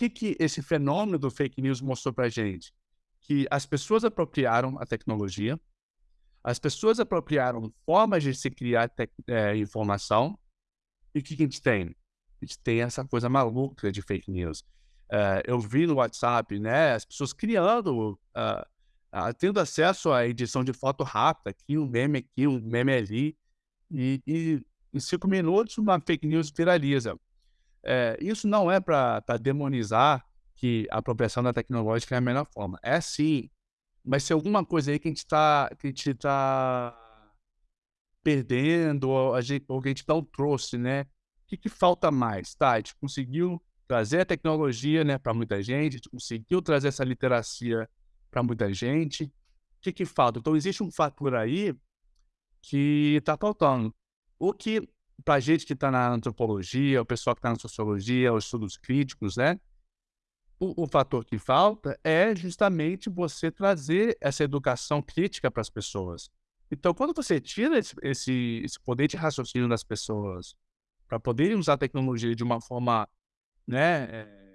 que, que esse fenômeno do fake news mostrou para gente? Que as pessoas apropriaram a tecnologia, as pessoas apropriaram formas de se criar é, informação, e o que, que a gente tem? A gente tem essa coisa maluca de fake news. Uh, eu vi no WhatsApp, né, as pessoas criando, uh, uh, tendo acesso à edição de foto rápida, aqui um meme aqui, um meme ali, e, e em cinco minutos uma fake news viraliza. É, isso não é para demonizar que a apropriação da tecnológica é a melhor forma. É sim, mas se alguma coisa aí que a gente está tá perdendo, ou, a gente, ou que a gente não trouxe, né? O que, que falta mais? Tá, a gente conseguiu trazer a tecnologia né, para muita gente, a gente conseguiu trazer essa literacia para muita gente. O que, que falta? Então, existe um fator aí que está faltando. O que, para a gente que está na antropologia, o pessoal que está na sociologia, os estudos críticos, né? O, o, fator que falta é justamente você trazer essa educação crítica para as pessoas. Então, quando você tira esse, esse, esse poder de raciocínio das pessoas para poderem usar a tecnologia de uma forma né, é,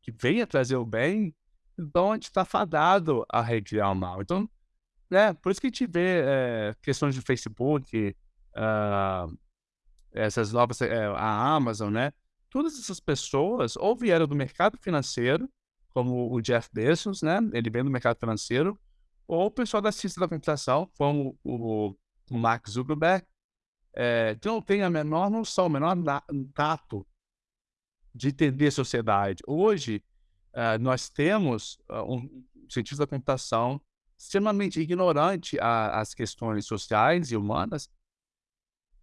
que venha trazer o bem, então a gente está fadado a recriar o mal. Então, né, por isso que a gente vê é, questões de Facebook, uh, essas novas, é, a Amazon, né? Todas essas pessoas ou vieram do mercado financeiro, como o Jeff Bezos, né? Ele vem do mercado financeiro, ou o pessoal da ciência da computação, como o, o Mark Zuckerberg, é, que não tem a menor noção, o menor tato de entender a sociedade. Hoje, uh, nós temos uh, um cientista da computação extremamente ignorante às questões sociais e humanas,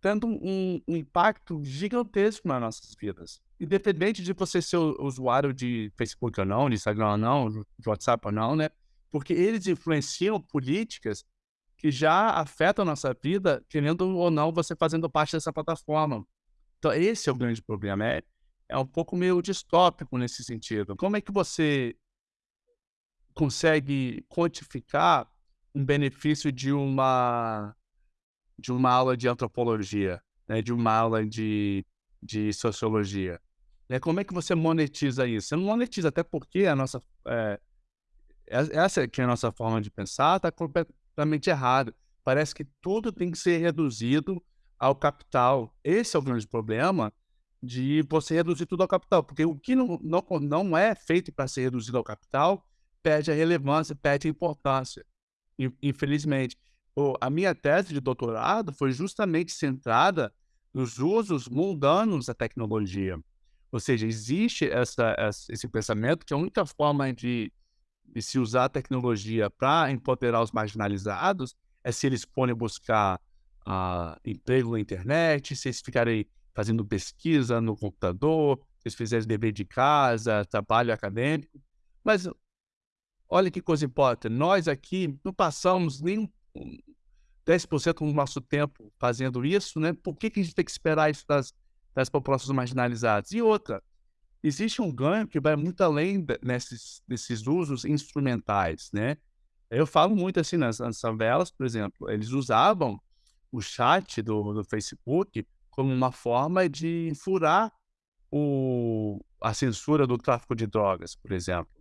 tendo um, um, impacto gigantesco nas nossas vidas. Independente de você ser usuário de Facebook ou não, de Instagram ou não, de WhatsApp ou não, né? Porque eles influenciam políticas que já afetam a nossa vida, querendo ou não você fazendo parte dessa plataforma. Então, esse é o grande problema. É, é um pouco meio distópico nesse sentido. Como é que você consegue quantificar um benefício de uma de uma aula de antropologia, né, de uma aula de, de sociologia? Né, como é que você monetiza isso? Você não monetiza, até porque a nossa é, essa que é a nossa forma de pensar está completamente errada. Parece que tudo tem que ser reduzido ao capital. Esse é o grande problema de você reduzir tudo ao capital, porque o que não, não, não é feito para ser reduzido ao capital perde a relevância, perde a importância, infelizmente. A minha tese de doutorado foi justamente centrada nos usos mundanos da tecnologia. Ou seja, existe essa, esse pensamento que a única forma de, de se usar a tecnologia para empoderar os marginalizados é se eles forem buscar uh, emprego na internet, se eles ficarem fazendo pesquisa no computador, eles fizerem dever de casa, trabalho acadêmico. Mas olha que coisa importante, nós aqui não passamos nem 10% do nosso tempo fazendo isso, né? Por que, que a gente tem que esperar isso das, das populações marginalizadas? E outra, existe um ganho que vai muito além desses, desses usos instrumentais, né? Eu falo muito assim nas, nas favelas, por exemplo, eles usavam o chat do, do Facebook como uma forma de furar o, a censura do tráfico de drogas, por exemplo.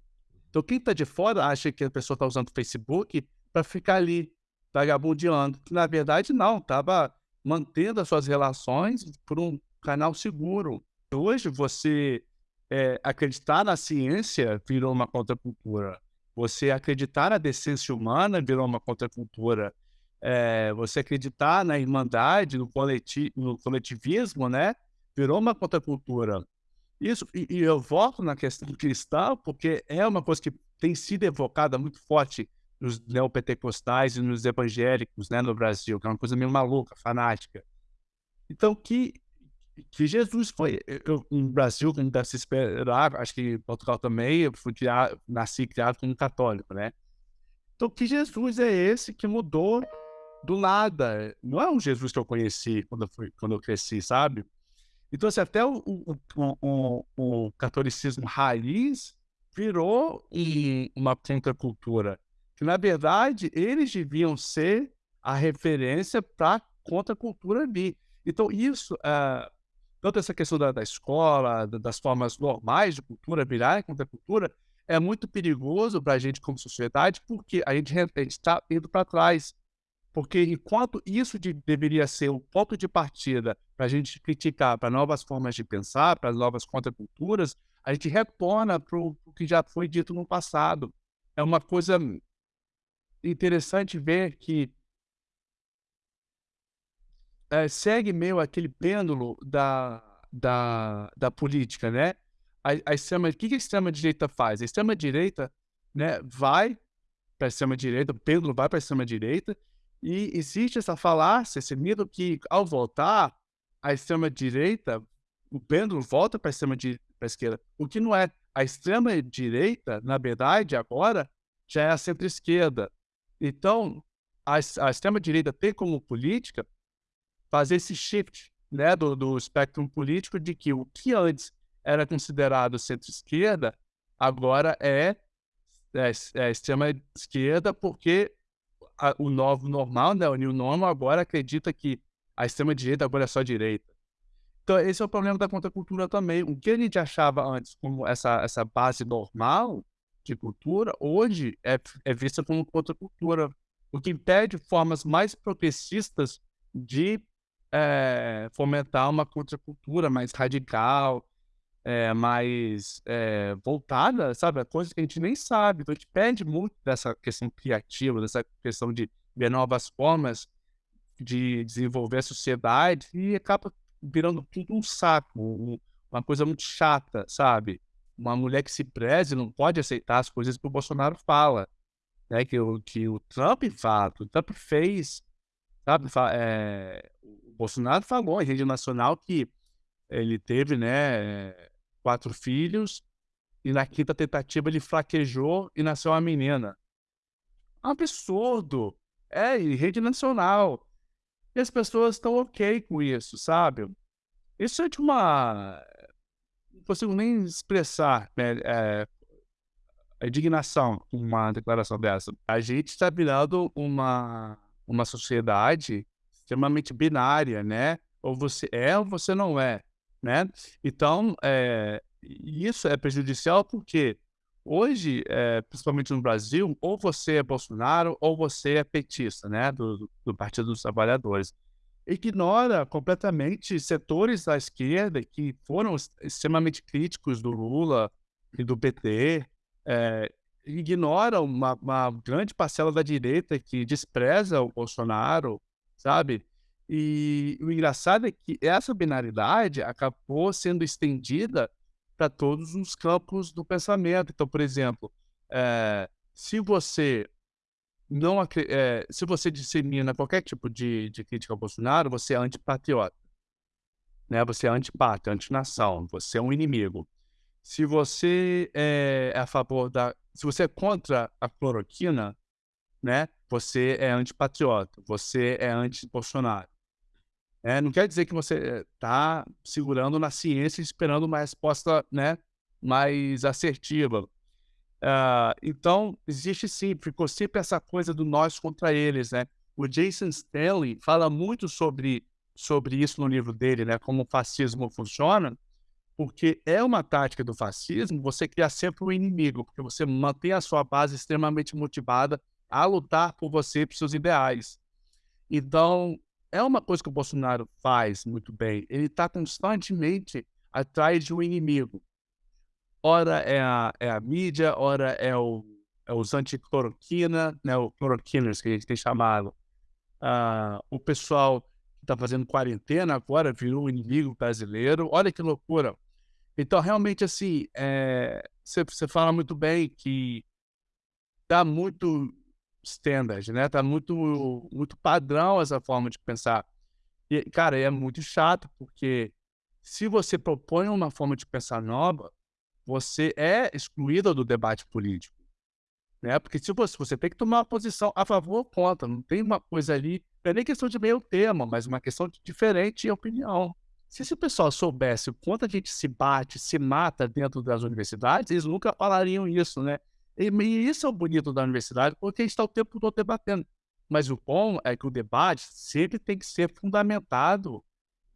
Então, quem está de fora acha que a pessoa está usando o Facebook para ficar ali vagabundeando. Na verdade, não, estava mantendo as suas relações por um canal seguro. Hoje, você é, acreditar na ciência virou uma contracultura. Você acreditar na decência humana virou uma contracultura é, você acreditar na irmandade, no, coleti no coletivismo, né? Virou uma contracultura. Isso, e, e, eu volto na questão cristã, porque é uma coisa que tem sido evocada muito forte nos neopentecostais e nos evangélicos, né, no Brasil, que é uma coisa meio maluca, fanática. Então, que, que Jesus foi, eu, no Brasil, como deve se esperar, acho que em Portugal também, eu fui criado, nasci criado como católico, né? Então, que Jesus é esse que mudou do nada. Não é um Jesus que eu conheci quando eu, fui, quando eu cresci, sabe? Então, assim, até o, o, o, o catolicismo raiz virou uma contracultura. Que, na verdade, eles deviam ser a referência para a contracultura ali. Então, isso, uh, tanto essa questão da, da escola, da, das formas normais de cultura virarem contra a cultura, é muito perigoso para a gente como sociedade, porque a gente está indo para trás. Porque enquanto isso de, deveria ser o ponto de partida para a gente criticar para novas formas de pensar, para novas contraculturas, a gente retorna para o que já foi dito no passado. É uma coisa interessante ver que é, segue meio aquele pêndulo da, da, da política, né? A, a extrema, o que, a extrema-direita faz? A extrema-direita né, vai para a extrema-direita, o pêndulo vai para a extrema-direita, e existe essa falácia, esse mito que, ao voltar, a extrema-direita, o pêndulo volta para a extrema-esquerda. O que não é. A extrema-direita, na verdade, agora, já é a centro-esquerda. Então, a, a extrema-direita tem como política fazer esse shift né, do, do espectro político de que o que antes era considerado centro-esquerda, agora é, é, é extrema-esquerda, porque a, o novo normal, né, o new normal, agora acredita que a extrema-direita agora é só direita. Então, esse é o problema da contracultura também. O que a gente achava antes como essa, essa base normal de cultura, hoje é, é vista como contracultura, o que impede formas mais progressistas de é, fomentar uma contracultura mais radical, é, mais é, voltada, sabe? A coisa que a gente nem sabe. Então, a gente perde muito dessa questão criativa, dessa questão de ver novas formas de desenvolver a sociedade e acaba virando tudo um saco, um, uma coisa muito chata, sabe? Uma mulher que se preze não pode aceitar as coisas que o Bolsonaro fala, né? Que o, que o Trump fala, o Trump fez, sabe? É, o Bolsonaro falou em rede nacional que ele teve, né, quatro filhos e na quinta tentativa ele fraquejou e nasceu uma menina. Absurdo! É, em rede nacional. E as pessoas estão ok com isso, sabe? Isso é de uma. Consigo nem expressar né, é, a indignação com uma declaração dessa. A gente está virando uma, uma sociedade extremamente binária, né? Ou você é ou você não é, né? Então, é, isso é prejudicial porque Hoje, é, principalmente no Brasil, ou você é Bolsonaro ou você é petista, né, do, do Partido dos Trabalhadores. Ignora completamente setores da esquerda que foram extremamente críticos do Lula e do PT, é, ignora uma, uma grande parcela da direita que despreza o Bolsonaro, sabe? E o engraçado é que essa binaridade acabou sendo estendida para todos os campos do pensamento. Então, por exemplo, é, se você não é, se você dissemina qualquer tipo de, de crítica ao Bolsonaro, você é antipatriota. Né? Você é antipátria, antinação, você é um inimigo. Se você é, é a favor da. Se você é contra a cloroquina, né? Você é antipatriota, você é anti-Bolsonaro. É, não quer dizer que você está eh, segurando na ciência esperando uma resposta né, mais assertiva. Uh, então, existe sim, ficou sempre essa coisa do nós contra eles. Né? O Jason Stanley fala muito sobre, sobre isso no livro dele, né, como o fascismo funciona, porque é uma tática do fascismo você criar sempre um inimigo, porque você mantém a sua base extremamente motivada a lutar por você e por seus ideais. Então, é uma coisa que o Bolsonaro faz muito bem. Ele está constantemente atrás de um inimigo. Ora é a, é a mídia, ora é, o, é os anticloroquina, né, o cloroquiners que a gente tem chamado. Uh, o pessoal que está fazendo quarentena agora virou um inimigo brasileiro. Olha que loucura. Então, realmente, assim, você é, fala muito bem que dá muito standard, né? Tá muito, muito padrão essa forma de pensar. E, cara, é muito chato, porque se você propõe uma forma de pensar nova, você é excluído do debate político. Né? Porque se você, tem que tomar uma posição a favor ou contra, não tem uma coisa ali, não é nem questão de meio termo, mas uma questão de diferente opinião. Se esse pessoal soubesse o quanto a gente se bate, se mata dentro das universidades, eles nunca falariam isso, né? E, e isso é o bonito da universidade, porque a gente está o tempo todo debatendo. Mas o bom é que o debate sempre tem que ser fundamentado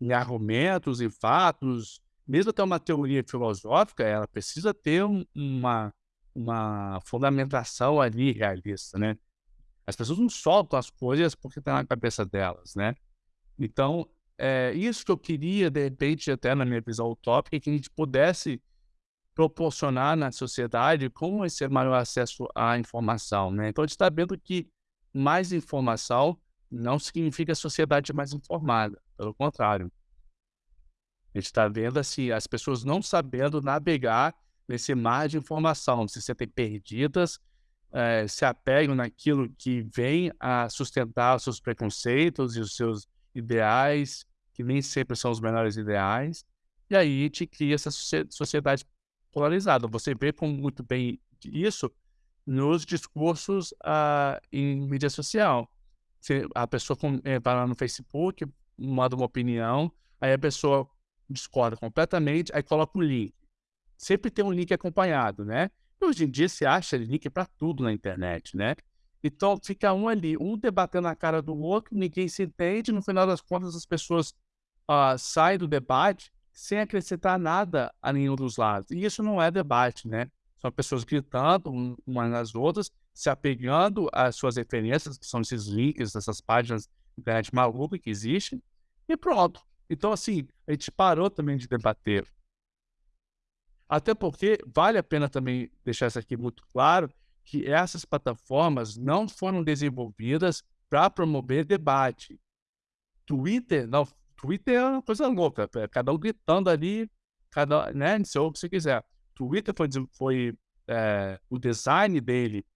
em argumentos e fatos, mesmo até uma teoria filosófica, ela precisa ter um, uma, uma fundamentação ali realista, né? As pessoas não soltam as coisas porque está na cabeça delas, né? Então, é isso que eu queria, de repente, até na minha visão utópica, é que a gente pudesse proporcionar na sociedade com esse maior acesso à informação, né? Então, a gente está vendo que mais informação não significa sociedade mais informada, pelo contrário. Gente está vendo assim, as pessoas não sabendo navegar nesse mar de informação, se sentem perdidas, é, se apegam naquilo que vem a sustentar os seus preconceitos e os seus ideais, que nem sempre são os melhores ideais, e aí te cria essa sociedade polarizada. Você vê como muito bem isso nos discursos uh, em mídia social. a pessoa eh, vai lá no Facebook, manda uma opinião, aí a pessoa discorda completamente, aí coloca o link. Sempre tem um link acompanhado, né? E hoje em dia se acha link para tudo na internet, né? Então fica um ali, um debatendo a cara do outro, ninguém se entende, no final das contas as pessoas uh, saem do debate sem acrescentar nada a nenhum dos lados. E isso não é debate, né? São pessoas gritando umas nas outras, se apegando às suas referências, que são esses links, essas páginas de internet maluca que existem, e pronto. Então, assim, a gente parou também de debater. Até porque vale a pena também deixar isso aqui muito claro, que essas plataformas não foram desenvolvidas para promover debate. Twitter, não, Twitter é uma coisa louca, é cada um gritando ali, cada, né, se o que você quiser. Twitter foi, foi é, o design dele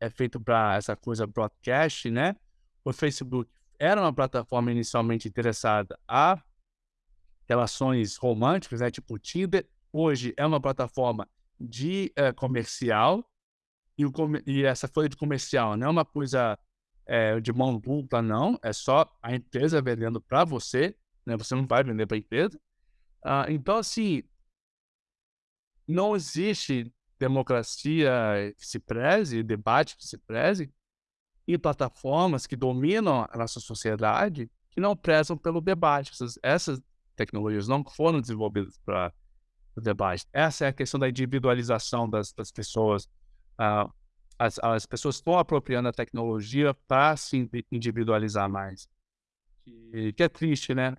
é feito para essa coisa broadcast, né? O Facebook era uma plataforma inicialmente interessada a relações românticas, né, tipo Tinder, hoje é uma plataforma de é, comercial, e, o, e, essa folha de comercial não é uma coisa é, de mão dupla, não, é só a empresa vendendo para você, né, você não vai vender para a empresa. Ah, então, assim, não existe democracia que se preze, debate que se preze, e plataformas que dominam a nossa sociedade que não prezam pelo debate. Essas, essas tecnologias não foram desenvolvidas para o debate. Essa é a questão da individualização das, das pessoas. Uh, as, as, pessoas estão apropriando a tecnologia para se individualizar mais. Que, que é triste, né?